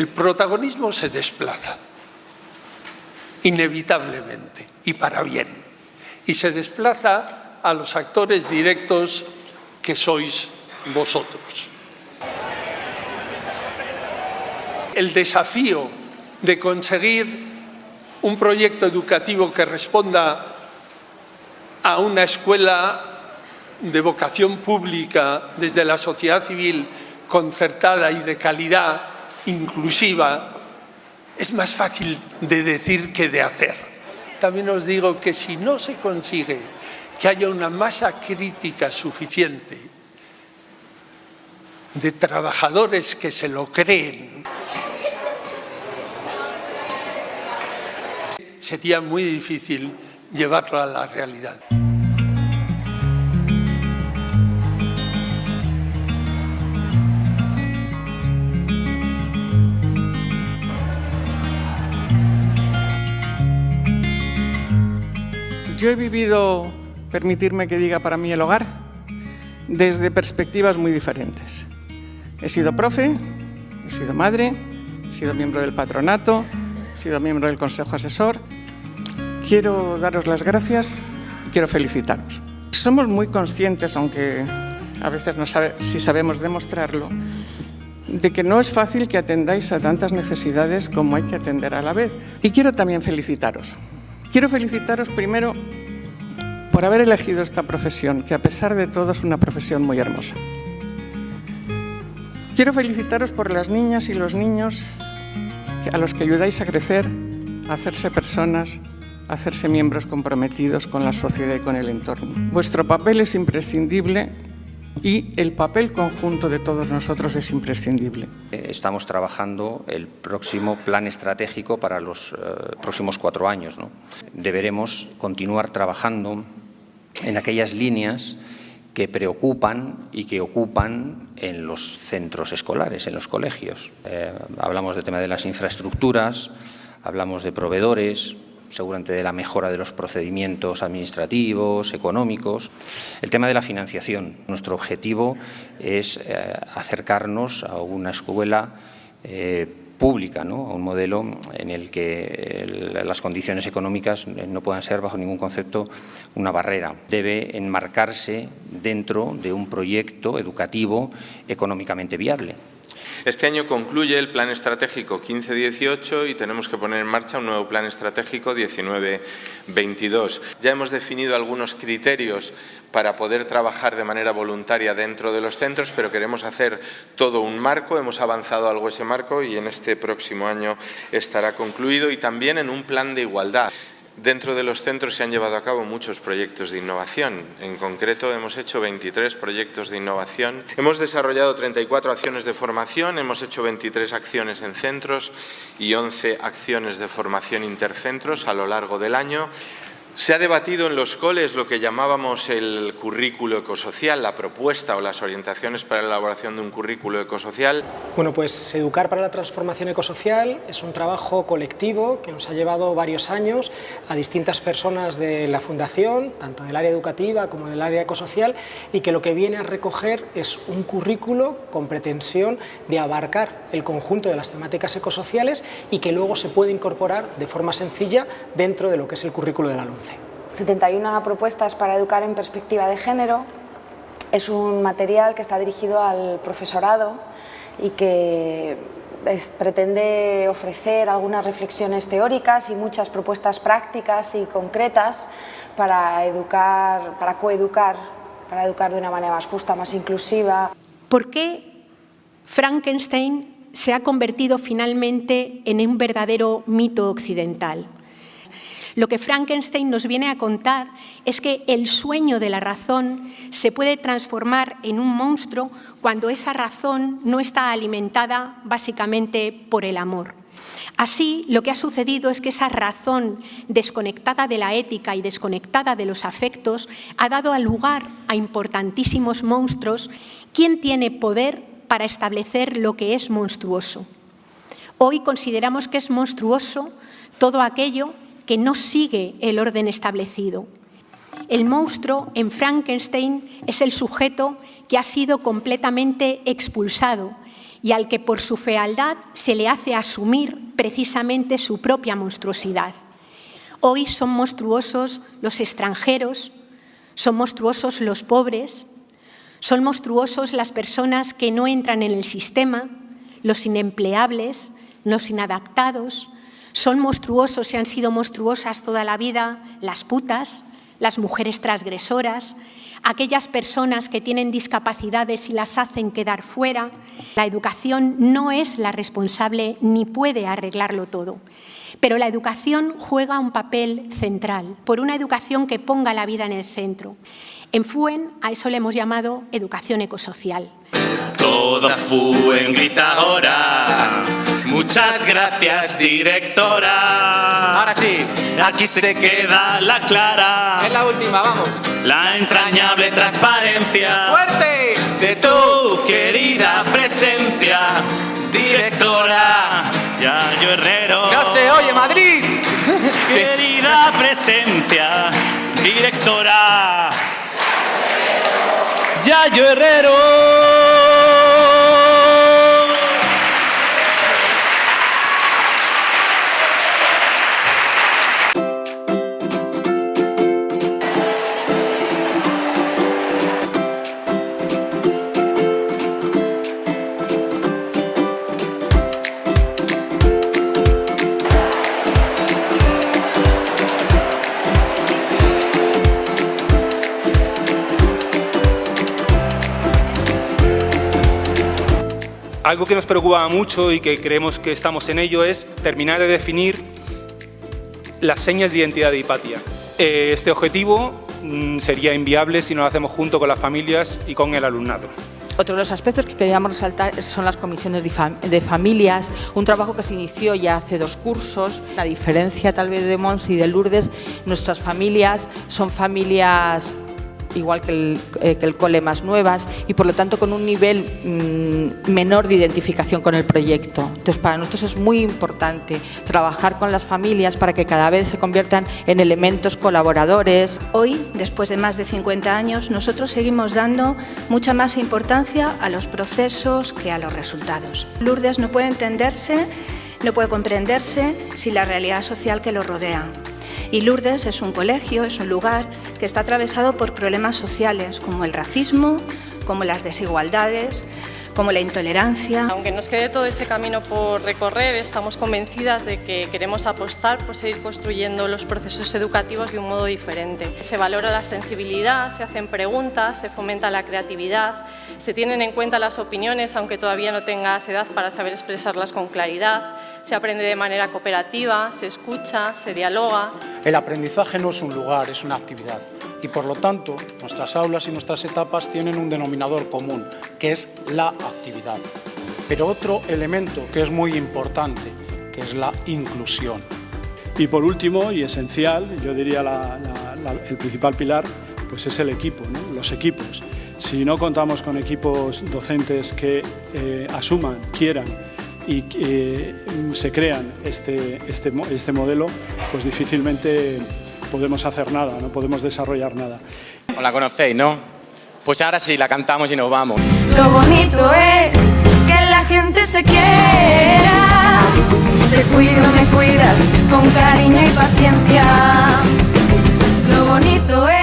El protagonismo se desplaza, inevitablemente, y para bien. Y se desplaza a los actores directos que sois vosotros. El desafío de conseguir un proyecto educativo que responda a una escuela de vocación pública desde la sociedad civil concertada y de calidad inclusiva, es más fácil de decir que de hacer. También os digo que si no se consigue que haya una masa crítica suficiente de trabajadores que se lo creen, sería muy difícil llevarlo a la realidad. Yo he vivido, permitirme que diga para mí el hogar, desde perspectivas muy diferentes. He sido profe, he sido madre, he sido miembro del patronato, he sido miembro del consejo asesor. Quiero daros las gracias y quiero felicitaros. Somos muy conscientes, aunque a veces no sabe si sabemos demostrarlo, de que no es fácil que atendáis a tantas necesidades como hay que atender a la vez. Y quiero también felicitaros. Quiero felicitaros primero por haber elegido esta profesión, que a pesar de todo es una profesión muy hermosa. Quiero felicitaros por las niñas y los niños a los que ayudáis a crecer, a hacerse personas, a hacerse miembros comprometidos con la sociedad y con el entorno. Vuestro papel es imprescindible y el papel conjunto de todos nosotros es imprescindible. Estamos trabajando el próximo plan estratégico para los eh, próximos cuatro años. Deberemos continuar trabajando en aquellas líneas que preocupan y que ocupan en los centros escolares, en los colegios. Eh, hablamos del tema de las infraestructuras, hablamos de proveedores, seguramente de la mejora de los procedimientos administrativos, económicos. El tema de la financiación. Nuestro objetivo es eh, acercarnos a una escuela eh, pública, ¿no? a un modelo en el que las condiciones económicas no puedan ser bajo ningún concepto una barrera. Debe enmarcarse dentro de un proyecto educativo económicamente viable. Este año concluye el Plan Estratégico 15-18 y tenemos que poner en marcha un nuevo Plan Estratégico 19-22. Ya hemos definido algunos criterios para poder trabajar de manera voluntaria dentro de los centros, pero queremos hacer todo un marco, hemos avanzado algo ese marco y en este próximo año estará concluido y también en un plan de igualdad. Dentro de los centros se han llevado a cabo muchos proyectos de innovación. En concreto, hemos hecho 23 proyectos de innovación. Hemos desarrollado 34 acciones de formación, hemos hecho 23 acciones en centros y 11 acciones de formación intercentros a lo largo del año. Se ha debatido en los coles lo que llamábamos el currículo ecosocial, la propuesta o las orientaciones para la elaboración de un currículo ecosocial. Bueno, pues Educar para la Transformación Ecosocial es un trabajo colectivo que nos ha llevado varios años a distintas personas de la Fundación, tanto del área educativa como del área ecosocial, y que lo que viene a recoger es un currículo con pretensión de abarcar el conjunto de las temáticas ecosociales y que luego se puede incorporar de forma sencilla dentro de lo que es el currículo de la LUNCE. 71 propuestas para educar en perspectiva de género. Es un material que está dirigido al profesorado y que pretende ofrecer algunas reflexiones teóricas y muchas propuestas prácticas y concretas para educar, para coeducar, para educar de una manera más justa, más inclusiva. ¿Por qué Frankenstein se ha convertido finalmente en un verdadero mito occidental? Lo que Frankenstein nos viene a contar es que el sueño de la razón se puede transformar en un monstruo cuando esa razón no está alimentada básicamente por el amor. Así, lo que ha sucedido es que esa razón desconectada de la ética y desconectada de los afectos ha dado lugar a importantísimos monstruos. ¿Quién tiene poder para establecer lo que es monstruoso? Hoy consideramos que es monstruoso todo aquello que no sigue el orden establecido. El monstruo en Frankenstein es el sujeto que ha sido completamente expulsado y al que por su fealdad se le hace asumir precisamente su propia monstruosidad. Hoy son monstruosos los extranjeros, son monstruosos los pobres, son monstruosos las personas que no entran en el sistema, los inempleables, los inadaptados, son monstruosos y han sido monstruosas toda la vida las putas, las mujeres transgresoras, aquellas personas que tienen discapacidades y las hacen quedar fuera. La educación no es la responsable ni puede arreglarlo todo. Pero la educación juega un papel central, por una educación que ponga la vida en el centro. En FUEN a eso le hemos llamado educación ecosocial. Toda FUEN grita ahora. Muchas gracias, directora. Ahora sí. Aquí se queda la clara. Es la última, vamos. La entrañable transparencia. ¡Fuerte! De tu querida presencia, directora. Yayo Herrero. ¡No se oye, Madrid! Querida presencia, directora. Yayo Herrero. Algo que nos preocupa mucho y que creemos que estamos en ello es terminar de definir las señas de identidad de Hipatia. Eh, Este objetivo mm, sería inviable si no lo hacemos junto con las familias y con el alumnado. Otro de los aspectos que queríamos resaltar son las comisiones de, de familias, un trabajo que se inició ya hace dos cursos. La diferencia tal vez de Mons y de Lourdes, nuestras familias son familias igual que el, eh, que el cole más nuevas y por lo tanto con un nivel mm, menor de identificación con el proyecto. Entonces para nosotros es muy importante trabajar con las familias para que cada vez se conviertan en elementos colaboradores. Hoy, después de más de 50 años, nosotros seguimos dando mucha más importancia a los procesos que a los resultados. Lourdes no puede entenderse, no puede comprenderse sin la realidad social que lo rodea. Y Lourdes es un colegio, es un lugar que está atravesado por problemas sociales como el racismo, como las desigualdades, como la intolerancia. Aunque nos quede todo ese camino por recorrer, estamos convencidas de que queremos apostar por seguir construyendo los procesos educativos de un modo diferente. Se valora la sensibilidad, se hacen preguntas, se fomenta la creatividad, se tienen en cuenta las opiniones, aunque todavía no tengas edad para saber expresarlas con claridad, se aprende de manera cooperativa, se escucha, se dialoga. El aprendizaje no es un lugar, es una actividad. Y por lo tanto, nuestras aulas y nuestras etapas tienen un denominador común, que es la actividad. Pero otro elemento que es muy importante, que es la inclusión. Y por último, y esencial, yo diría el principal pilar, pues es el equipo, los equipos. Si no contamos con equipos docentes que eh, asuman, quieran y eh, se crean este, este, este modelo, pues difícilmente podemos hacer nada, no podemos desarrollar nada. ¿O la conocéis, no? Pues ahora sí, la cantamos y nos vamos. Lo bonito es que la gente se quiera. Te cuido, me cuidas, con cariño y paciencia. Lo bonito es...